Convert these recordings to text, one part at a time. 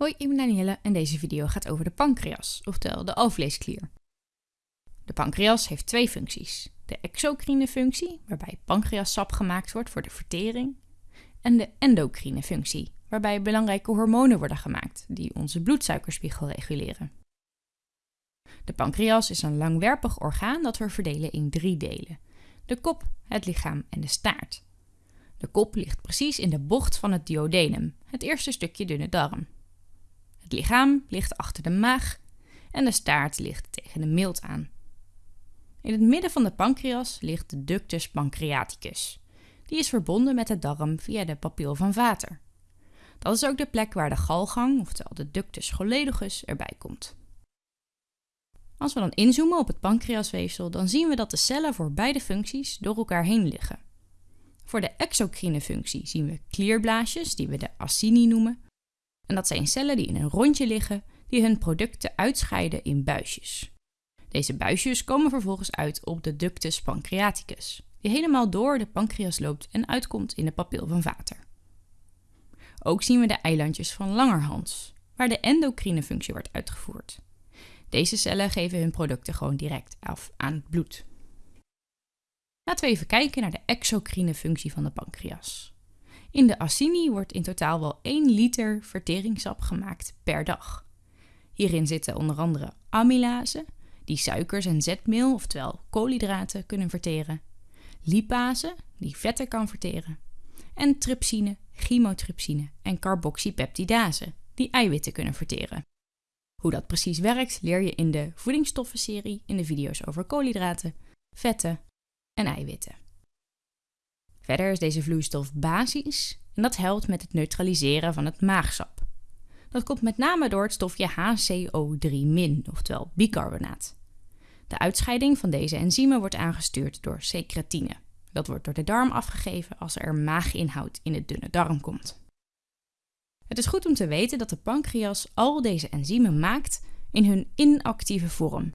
Hoi, ik ben Danielle en deze video gaat over de pancreas, oftewel de alvleesklier. De pancreas heeft twee functies. De exocrine functie, waarbij pancreassap gemaakt wordt voor de vertering, en de endocrine functie, waarbij belangrijke hormonen worden gemaakt die onze bloedsuikerspiegel reguleren. De pancreas is een langwerpig orgaan dat we verdelen in drie delen: de kop, het lichaam en de staart. De kop ligt precies in de bocht van het duodenum, het eerste stukje dunne darm. Het lichaam ligt achter de maag en de staart ligt tegen de milt aan. In het midden van de pancreas ligt de ductus pancreaticus. Die is verbonden met de darm via de papil van Vater. Dat is ook de plek waar de galgang, oftewel de ductus choledogus, erbij komt. Als we dan inzoomen op het pancreasweefsel, dan zien we dat de cellen voor beide functies door elkaar heen liggen. Voor de exocrine functie zien we klierblaasjes, die we de acini noemen, en dat zijn cellen die in een rondje liggen die hun producten uitscheiden in buisjes. Deze buisjes komen vervolgens uit op de ductus pancreaticus, die helemaal door de pancreas loopt en uitkomt in de papil van Vater. Ook zien we de eilandjes van Langerhans, waar de endocrine functie wordt uitgevoerd. Deze cellen geven hun producten gewoon direct af aan het bloed. Laten we even kijken naar de exocrine functie van de pancreas. In de acini wordt in totaal wel 1 liter verteringssap gemaakt per dag. Hierin zitten onder andere amylase, die suikers en zetmeel, oftewel koolhydraten, kunnen verteren, lipase, die vetten kan verteren, en trypsine, chymotrypsine en carboxypeptidase, die eiwitten kunnen verteren. Hoe dat precies werkt leer je in de voedingsstoffenserie in de video's over koolhydraten, vetten en eiwitten. Verder is deze vloeistof basisch en dat helpt met het neutraliseren van het maagsap. Dat komt met name door het stofje HCO3-, oftewel bicarbonaat. De uitscheiding van deze enzymen wordt aangestuurd door secretine. Dat wordt door de darm afgegeven als er maaginhoud in de dunne darm komt. Het is goed om te weten dat de pancreas al deze enzymen maakt in hun inactieve vorm.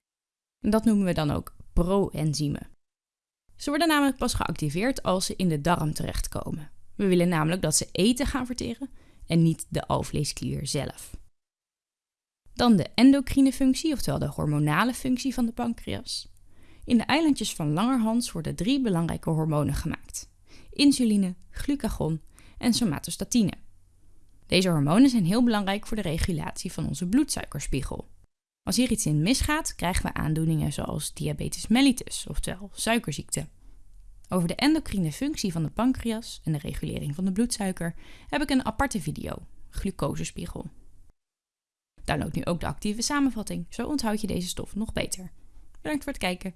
Dat noemen we dan ook proenzymen. Ze worden namelijk pas geactiveerd als ze in de darm terechtkomen. We willen namelijk dat ze eten gaan verteren en niet de alvleesklier zelf. Dan de endocrine functie, oftewel de hormonale functie van de pancreas. In de eilandjes van Langerhans worden drie belangrijke hormonen gemaakt: insuline, glucagon en somatostatine. Deze hormonen zijn heel belangrijk voor de regulatie van onze bloedsuikerspiegel. Als hier iets in misgaat, krijgen we aandoeningen zoals diabetes mellitus, oftewel suikerziekte. Over de endocrine functie van de pancreas en de regulering van de bloedsuiker heb ik een aparte video, glucosespiegel. Download nu ook de actieve samenvatting, zo onthoud je deze stof nog beter. Bedankt voor het kijken.